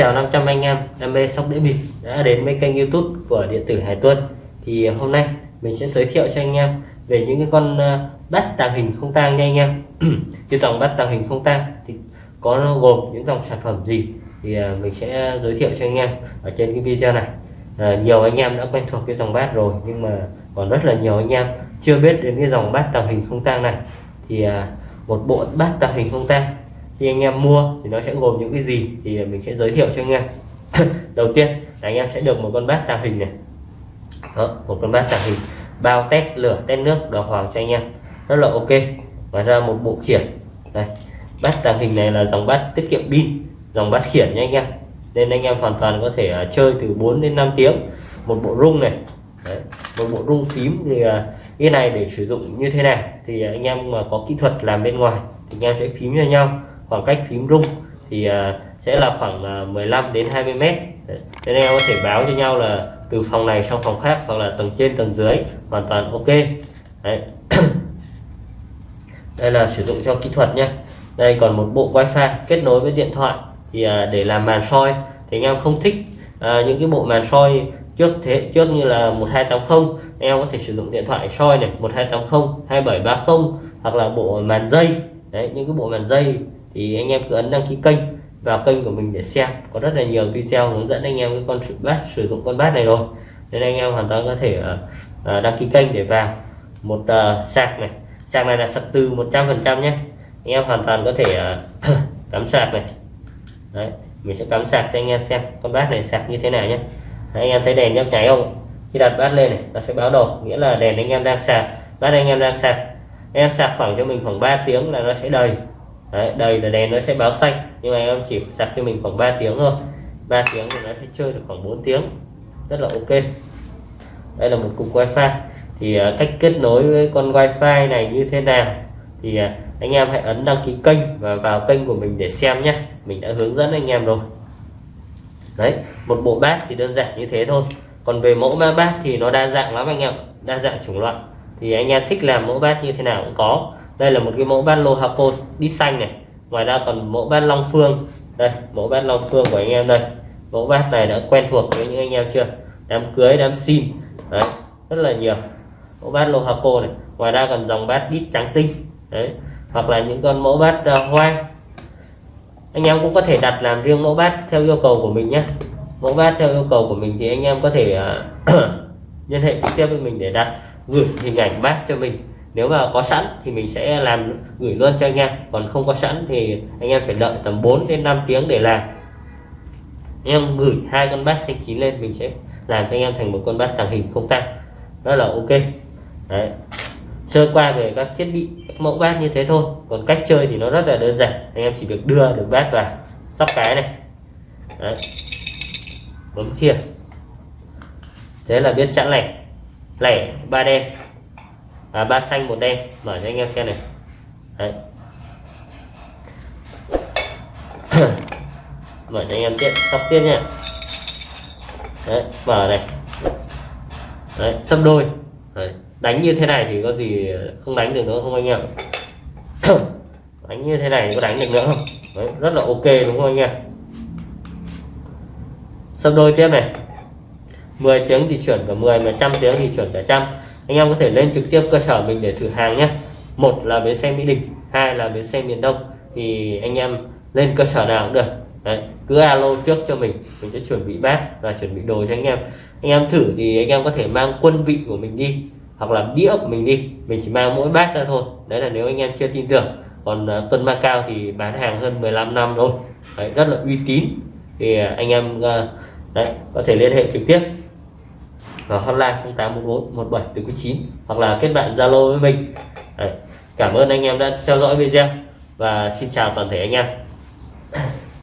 chào 500 anh em đam mê sóc đĩa bịp đã đến với kênh youtube của điện tử Hải Tuân thì à, hôm nay mình sẽ giới thiệu cho anh em về những cái con bắt bát tàng hình không tang nha anh em. Cái dòng bát tàng hình không tang thì có gồm những dòng sản phẩm gì thì à, mình sẽ giới thiệu cho anh em ở trên cái video này. À, nhiều anh em đã quen thuộc cái dòng bát rồi nhưng mà còn rất là nhiều anh em chưa biết đến cái dòng bát tàng hình không tang này. Thì à, một bộ bát tàng hình không tang khi anh em mua thì nó sẽ gồm những cái gì thì mình sẽ giới thiệu cho anh em. Đầu tiên là anh em sẽ được một con bát tàng hình này. Đó, một con bát tàng hình bao test lửa test nước đỏ hoàng cho anh em. Rất là ok. Và ra một bộ khiển. Đây bát tàng hình này là dòng bát tiết kiệm pin dòng bát khiển nha anh em. Nên anh em hoàn toàn có thể uh, chơi từ 4 đến 5 tiếng. Một bộ rung này. Đấy, một bộ rung phím thì uh, cái này để sử dụng như thế này. Thì anh em mà có kỹ thuật làm bên ngoài thì anh em sẽ phím cho nhau khoảng cách phím rung thì à, sẽ là khoảng à, 15 đến 20 mét. Nên em có thể báo cho nhau là từ phòng này sang phòng khác hoặc là tầng trên tầng dưới hoàn toàn ok. Đấy. đây là sử dụng cho kỹ thuật nhé. Đây còn một bộ wifi kết nối với điện thoại thì à, để làm màn soi. Thì anh em không thích à, những cái bộ màn soi trước thế trước như là 1280 em có thể sử dụng điện thoại soi này 1280 2730 hoặc là bộ màn dây. Đấy những cái bộ màn dây thì anh em cứ ấn đăng ký kênh vào kênh của mình để xem. Có rất là nhiều video hướng dẫn anh em cái con bát sử dụng con bát này rồi. Nên anh em hoàn toàn có thể uh, đăng ký kênh để vào. Một uh, sạc này. Sạc này là sạc từ 100% nhé. Anh em hoàn toàn có thể uh, cắm sạc này. Đấy mình sẽ cắm sạc cho anh em xem con bát này sạc như thế nào nhé. Đấy, anh em thấy đèn nhấp nháy không? Khi đặt bát lên này nó sẽ báo đồ nghĩa là đèn anh em đang sạc bát anh em đang sạc. Anh em sạc khoảng cho mình khoảng 3 tiếng là nó sẽ đầy. Đấy, đây là đèn nó sẽ báo xanh. Nhưng mà em chỉ sạc cho mình khoảng 3 tiếng thôi. 3 tiếng thì nó sẽ chơi được khoảng 4 tiếng. Rất là ok. Đây là một cục wifi. Thì à, cách kết nối với con wifi này như thế nào? Thì à, anh em hãy ấn đăng ký kênh và vào kênh của mình để xem nhé mình đã hướng dẫn anh em rồi. Đấy một bộ bát thì đơn giản như thế thôi. Còn về mẫu ma bát thì nó đa dạng lắm anh em đa dạng chủng loại. Thì anh em thích làm mẫu bát như thế nào cũng có đây là một cái mẫu bát lô hapo đi xanh này. Ngoài ra còn mẫu bát long phương. Đây mẫu bát long phương của anh em đây. Mẫu bát này đã quen thuộc với những anh em chưa? Đám cưới đám xin. Đấy rất là nhiều. Mẫu bát lô hapo này. Ngoài ra còn dòng bát đít trắng tinh. Đấy hoặc là những con mẫu bát uh, hoa. Anh em cũng có thể đặt làm riêng mẫu bát theo yêu cầu của mình nhé. Mẫu bát theo yêu cầu của mình thì anh em có thể uh, liên hệ trực tiếp với mình để đặt gửi hình ảnh bát cho mình nếu mà có sẵn thì mình sẽ làm gửi luôn cho anh em. Còn không có sẵn thì anh em phải đợi tầm 4 đến 5 tiếng để làm. Anh em gửi hai con bát xanh chín lên mình sẽ làm cho anh em thành một con bát tàng hình không tan. đó là ok. Đấy. Sơ qua về các thiết bị các mẫu bát như thế thôi. Còn cách chơi thì nó rất là đơn giản. Anh em chỉ việc đưa được bát vào sắp cái này. Đấy. Bấm kia. Thế là biết chẵn lẻ, lẻ ba đen à, ba xanh một đen. Mở cho anh em xem này. Đấy. Mở cho anh em tiếp sóc tiếp nha. Đấy mở này. Đấy sấp đôi. Đấy. đánh như thế này thì có gì không đánh được nữa không anh em? Đánh như thế này có đánh được nữa không? Đấy, rất là ok đúng không anh em? Sấp đôi tiếp này. 10 tiếng thì chuyển cả 10 mà trăm tiếng thì chuyển cả trăm anh em có thể lên trực tiếp cơ sở mình để thử hàng nhé. Một là bến xe mỹ đình hai là bến xe miền đông. Thì anh em lên cơ sở nào cũng được. Đấy, cứ alo trước cho mình mình sẽ chuẩn bị bát và chuẩn bị đồ cho anh em. Anh em thử thì anh em có thể mang quân vị của mình đi hoặc là đĩa của mình đi. Mình chỉ mang mỗi bát ra thôi. Đấy là nếu anh em chưa tin tưởng. Còn uh, tuần ma cao thì bán hàng hơn 15 năm rồi. Đấy, rất là uy tín. Thì uh, anh em uh, đấy có thể liên hệ trực tiếp và hotline 0844 17 từ 9 hoặc là kết bạn Zalo với mình Đấy. cảm ơn anh em đã theo dõi video và xin chào toàn thể anh em